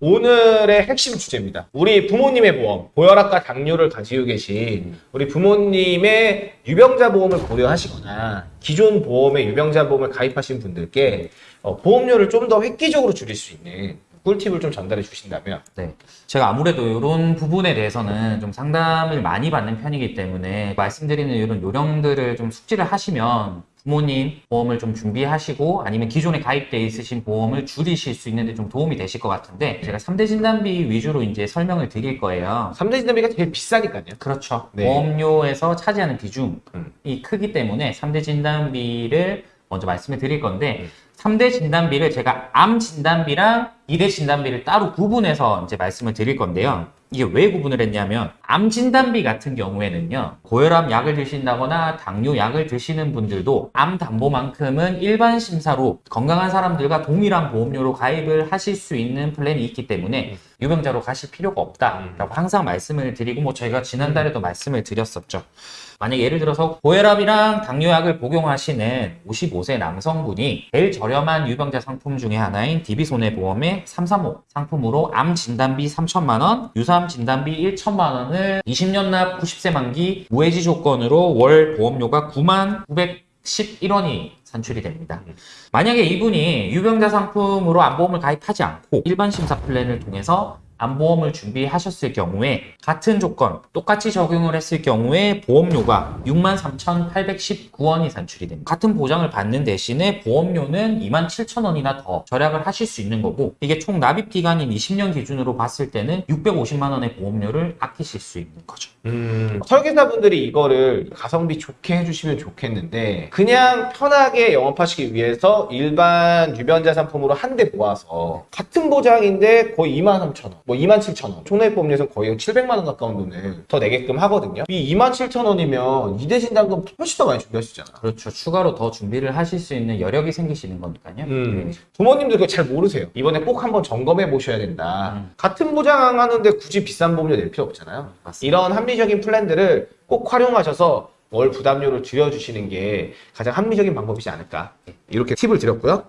오늘의 핵심 주제입니다. 우리 부모님의 보험, 고혈압과 당뇨를 가지고 계신 우리 부모님의 유병자 보험을 고려하시거나 기존 보험에 유병자 보험을 가입하신 분들께 어, 보험료를 좀 더 획기적으로 줄일 수 있는 꿀팁을 좀 전달해 주신다면 네. 제가 아무래도 이런 부분에 대해서는 좀 상담을 많이 받는 편이기 때문에 말씀드리는 이런 요령들을 좀 숙지를 하시면 부모님 보험을 좀 준비하시고 아니면 기존에 가입돼 있으신 보험을 줄이실 수 있는데 좀 도움이 되실 것 같은데 제가 3대 진단비 위주로 이제 설명을 드릴 거예요. 3대 진단비가 제일 비싸니까요. 그렇죠. 네. 보험료에서 차지하는 비중이 음. 크기 때문에 3대 진단비를 먼저 말씀을 드릴 건데 음. 3대 진단비를 제가 암 진단비랑 2대 진단비를 따로 구분해서 이제 말씀을 드릴 건데요. 이게 왜 구분을 했냐면 암 진단비 같은 경우에는요. 고혈압 약을 드신다거나 당뇨 약을 드시는 분들도 암 담보만큼은 일반 심사로 건강한 사람들과 동일한 보험료로 가입을 하실 수 있는 플랜이 있기 때문에 유병자로 가실 필요가 없다라고 항상 말씀을 드리고 뭐 저희가 지난달에도 말씀을 드렸었죠. 만약 예를 들어서 고혈압이랑 당뇨약을 복용하시는 55세 남성분이 제일 저렴한 유병자 상품 중에 하나인 DB손해보험의 335 상품으로 암 진단비 3천만 원, 유사암 진단비 1천만 원을 20년 납 90세 만기 무해지 조건으로 월 보험료가 9만 911원이 산출이 됩니다. 만약에 이분이 유병자 상품으로 암보험을 가입하지 않고 일반 심사 플랜을 통해서 암보험을 준비하셨을 경우에 같은 조건 똑같이 적용을 했을 경우에 보험료가 63,819원이 산출이 됩니다. 같은 보장을 받는 대신에 보험료는 27,000원이나 더 절약을 하실 수 있는 거고 이게 총 납입 기간인 20년 기준으로 봤을 때는 650만 원의 보험료를 아끼실 수 있는 거죠. 음, 설계사분들이 이거를 가성비 좋게 해주시면 좋겠는데 그냥 편하게 영업하시기 위해서 일반 유변자 상품으로 한 대 모아서 같은 보장인데 거의 2만 3천 원, 뭐 2만 7천 원 총액보험료에서 거의 700만 원 가까운 돈을 더 내게끔 하거든요 이 2만 7천 원이면 이대 진단금 훨씬 더 많이 준비하시잖아 그렇죠. 추가로 더 준비를 하실 수 있는 여력이 생기시는 거니까요. 음. 네. 부모님들 그거 잘 모르세요 이번에 꼭 한번 점검해 보셔야 된다 음. 같은 보장하는데 굳이 비싼 보험료 낼 필요 없잖아요 맞습니다. 이런 합리적인 플랜들을 꼭 활용하셔서 월 부담료를 줄여주시는 게 가장 합리적인 방법이지 않을까 이렇게 팁을 드렸고요